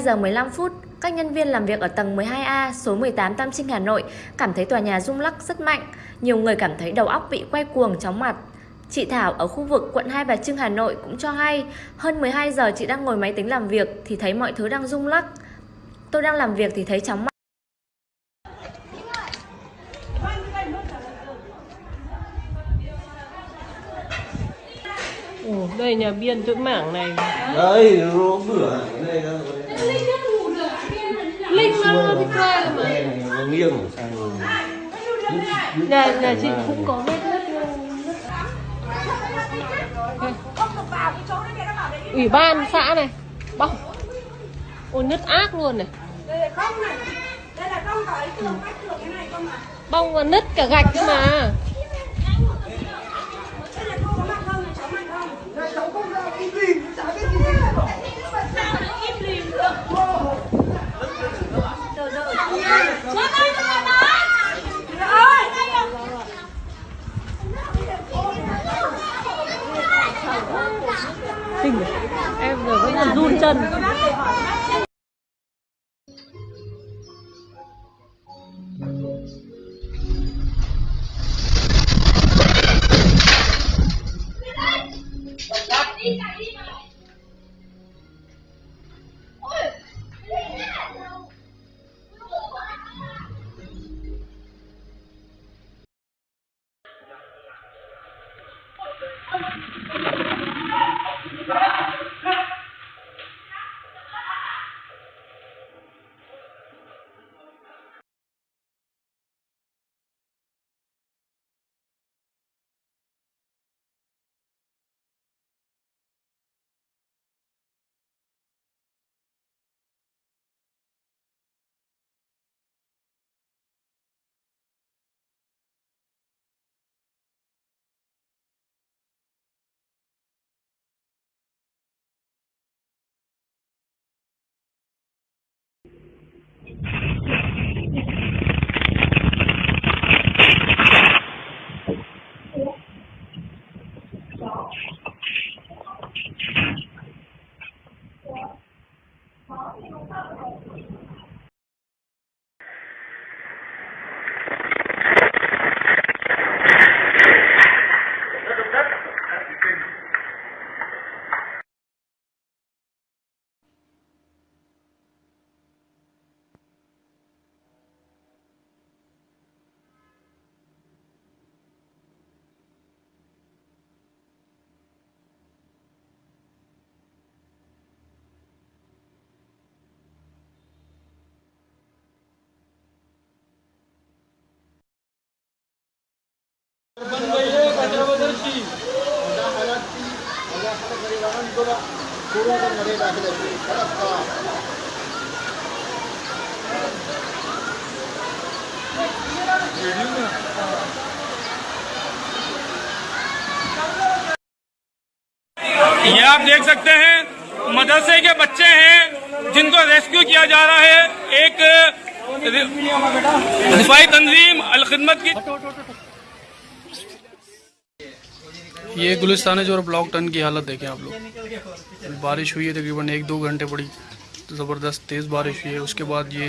12 giờ 15 phút, các nhân viên làm việc ở tầng 12A, số 18 Tam Trinh, Hà Nội cảm thấy tòa nhà rung lắc rất mạnh. Nhiều người cảm thấy đầu óc bị quay cuồng chóng mặt. Chị Thảo ở khu vực quận Hai Bà Trưng, Hà Nội cũng cho hay, hơn 12 giờ chị đang ngồi máy tính làm việc thì thấy mọi thứ đang rung lắc. Tôi đang làm việc thì thấy chóng mặt. Ồ, đây nhà biên chỗ mảng này đấy nó bửa đây đó Linh nó đi qua rồi mà. Nó nghiêng sang Nhà, nhà chị cũng có vết Ủy ban xã này. Bong Ôi nứt ác luôn này. Bong và nứt cả gạch cơ mà Kinh. Em giờ vẫn là run chân ये आप देख सकते हैं मदरसे के बच्चे हैं जिनको रेस्क्यू किया जा रहा है एक दिफाई तंजीम अल खिदमत की ये गुलिस्तान जो ब्लॉक टन की हालत देखें आप लोग। बारिश हुई है तकरीबन एक दो घंटे बड़ी ज़बरदस्त तेज़ बारिश हुई है। उसके बाद ये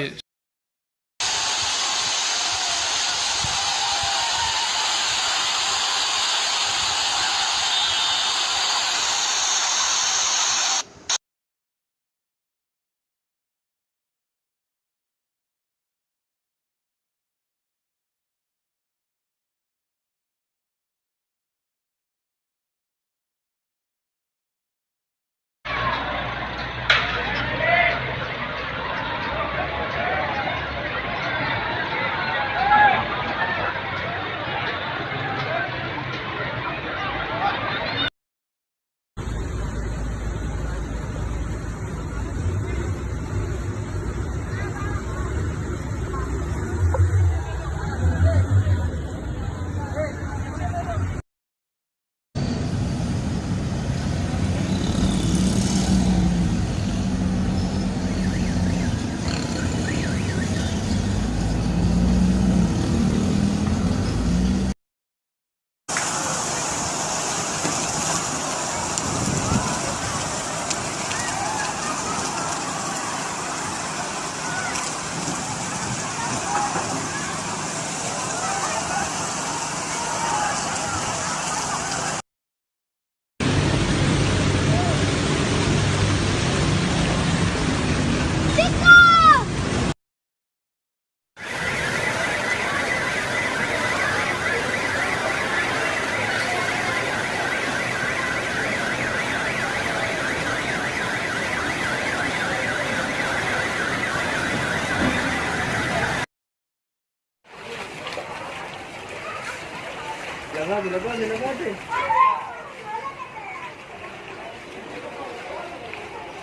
Tara, dilaga, dilaga ate.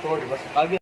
So, di